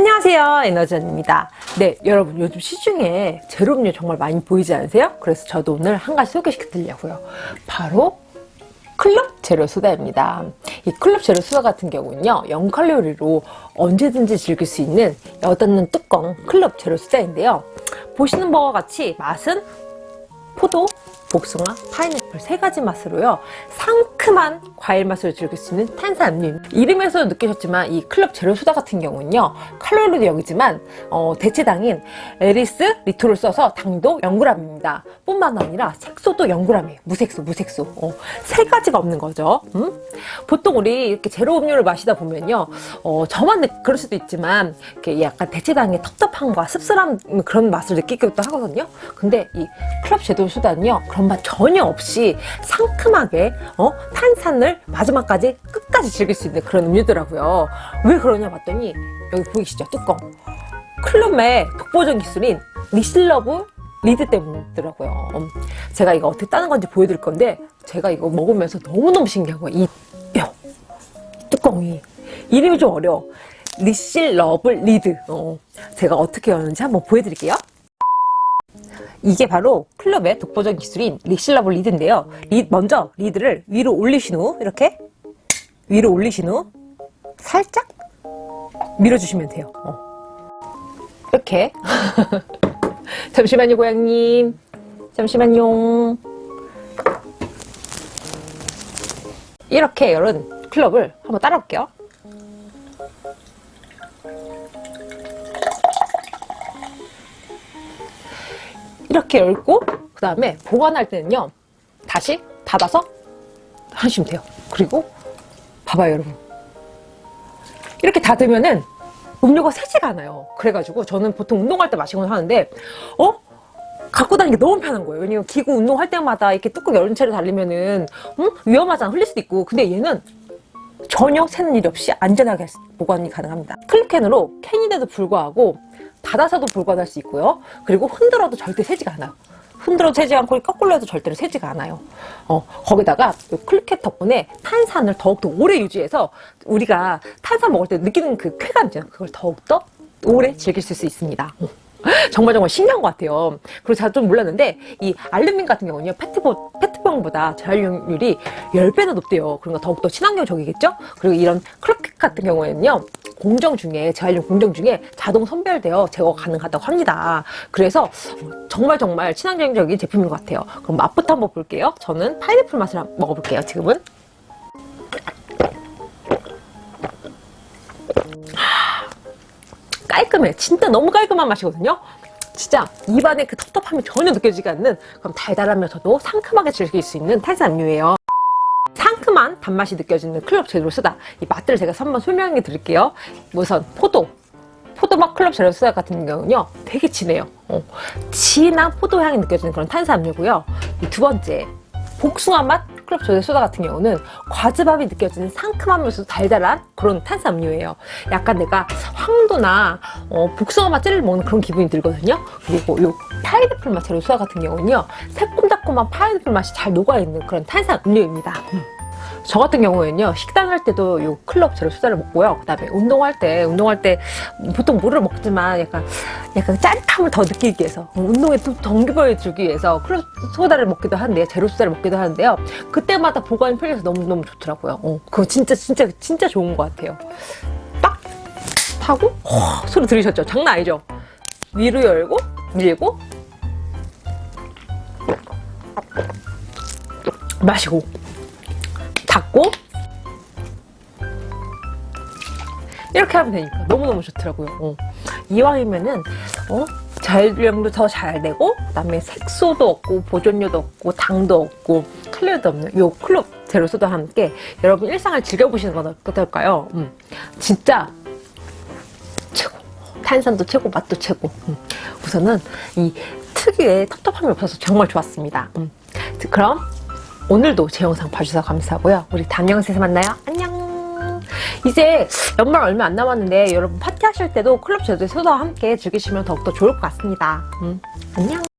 안녕하세요 에너전입니다. 네 여러분 요즘 시중에 제로음료 정말 많이 보이지 않으세요? 그래서 저도 오늘 한 가지 소개시켜 드리려고요. 바로 클럽 제로 소다입니다. 이 클럽 제로 소다 같은 경우는요 0칼로리로 언제든지 즐길 수 있는 여닫는 뚜껑 클럽 제로 소다인데요. 보시는 바와 같이 맛은 포도, 복숭아, 파인애플 세 가지 맛으로요. 상큼한 과일 맛을 즐길 수 있는 탄산음료. 이름에서 느끼셨지만 이 클럽 제로 소다 같은 경우는요 칼로리도 0이지만 어, 대체당인 에리스리톨을 써서 당도 0g입니다. 뿐만 아니라 색소도 0g이에요 무색소 무색소. 어, 세 가지가 없는 거죠. 음? 보통 우리 이렇게 제로 음료를 마시다 보면요 어, 저만 느, 그럴 수도 있지만 이렇게 약간 대체당의 텁텁함과 씁쓸한 그런 맛을 느끼기도 하거든요. 근데 이 클룹 제로 소다는요 그런 맛 전혀 없이 상큼하게 어? 탄산을 마지막까지 끝까지 즐길 수 있는 그런 음료더라고요. 왜 그러냐 봤더니 여기 보이시죠? 뚜껑. 클룹의 독보적 기술인 resealable lid 때문이더라고요. 음, 제가 이거 어떻게 따는 건지 보여드릴 건데 제가 이거 먹으면서 너무너무 신기한 거예요 이 뼈, 뚜껑이 이름이 좀 어려워. resealable lid. 어, 제가 어떻게 여는지 한번 보여드릴게요 이게 바로 클룹의 독보적 기술인 resealable lid인데요. 리, 먼저 lid를 위로 올리신 후 이렇게 위로 올리신 후 살짝 밀어주시면 돼요. 어. 이렇게 잠시만요 고양님 잠시만요 이렇게 열은 클럽을 한번 따라볼게요. 이렇게 열고 그 다음에 보관할 때는요 다시 닫아서 하시면 돼요. 그리고 봐봐요 여러분. 이렇게 닫으면은 음료가 새지가 않아요. 그래가지고 저는 보통 운동할 때 마시곤 하는데 어? 갖고 다니기 너무 편한 거예요. 왜냐면 기구 운동할 때마다 이렇게 뚜껑 열린 채로 달리면은 음? 위험하잖아. 흘릴 수도 있고. 근데 얘는 전혀 새는 일 없이 안전하게 보관이 가능합니다. 클립캔으로 캔인데도 불구하고 닫아서도 불관할 수 있고요. 그리고 흔들어도 절대 새지가 않아요. 흔들어도 새지 않고 거꾸로 해도 절대로 새지가 않아요. 어, 거기다가 클리켓 덕분에 탄산을 더욱더 오래 유지해서 우리가 탄산 먹을 때 느끼는 그 쾌감 있잖아요. 그걸 더욱더 오래 즐길 수 있습니다. 정말 정말 신기한 것 같아요. 그리고 제가 좀 몰랐는데 이 알루민 같은 경우는요. 페트보, 페트 병보다 재활용률이 10배나 높대요. 그러니까 더욱더 친환경적이겠죠? 그리고 이런 클로켓 같은 경우에는요. 공정 중에 재활용 공정 중에 자동 선별되어 제거 가능하다고 합니다. 그래서 정말 정말 친환경적인 제품인 것 같아요. 그럼 맛부터 한번 볼게요. 저는 파인애플 맛을 먹어볼게요. 지금은. 깔끔해 진짜 너무 깔끔한 맛이거든요 진짜 입안에 그 텁텁함이 전혀 느껴지지 않는 그럼 달달하면서도 상큼하게 즐길 수 있는 탄산음료예요. 상큼한 단맛이 느껴지는 클럽 제로 소다. 이 맛들을 제가 한번 설명해 드릴게요. 우선 포도. 포도맛 클럽 제로 소다 같은 경우는요 되게 진해요. 어, 진한 포도향이 느껴지는 그런 탄산음료고요. 두 번째 복숭아 맛 클럽 조제 소다 같은 경우는 과즙밥이 느껴지는 상큼하면서 달달한 그런 탄산음료예요. 약간 내가 황도나 어, 복숭아 맛 젤리를 먹는 그런 기분이 들거든요. 그리고 요 파인애플 맛 제로 소다 같은 경우는요. 새콤달콤한 파인애플 맛이 잘 녹아있는 그런 탄산음료입니다. 음. 저 같은 경우에는요 식단 할 때도 요 클럽 제로 소다를 먹고요. 그 다음에 운동할 때 운동할 때 보통 물을 먹지만 약간 약간 짜릿함을 더 느끼기 위해서 운동에 또 동기부여 주기 위해서 클럽 소다를 먹기도 하는데 제로 소다를 먹기도 하는데요. 그때마다 보관이 편리해서 너무너무 좋더라고요. 어, 그거 진짜 진짜 진짜 좋은 것 같아요. 딱 하고 호, 소리 들으셨죠? 장난 아니죠? 위로 열고 밀고. 마시고 닫고 이렇게 하면 되니까 너무너무 좋더라고요 어. 이왕이면은 어? 재활용도 더 잘 되고 그 다음에 색소도 없고 보존료도 없고 당도 없고 칼로리도 없는 요 클럽 제로소다 함께 여러분 일상을 즐겨보시는 건 어떨까요? 음. 진짜 최고 탄산도 최고 맛도 최고 음. 우선은 이 특유의 텁텁함이 없어서 정말 좋았습니다 음. 그럼 오늘도 제 영상 봐주셔서 감사하고요. 우리 다음 영상에서 만나요. 안녕! 이제 연말 얼마 안 남았는데 여러분 파티하실 때도 클럽 제도의 소다와 함께 즐기시면 더욱더 좋을 것 같습니다. 음, 안녕!